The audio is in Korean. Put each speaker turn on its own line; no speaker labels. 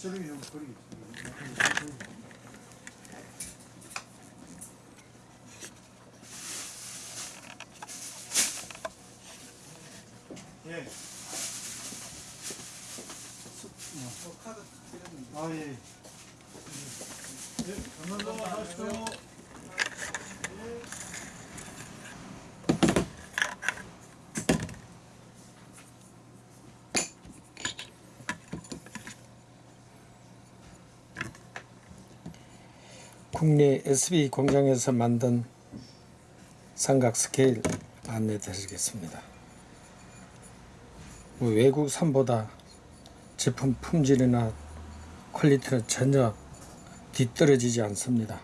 좀 버리겠지. 예.
카드 드렸는데.
아, 예. 예, 감사합니다.
국내 SB 공장에서 만든 삼각 스케일 안내 드리겠습니다. 뭐 외국산보다 제품 품질이나 quality는 전혀 뒤떨어지지 않습니다.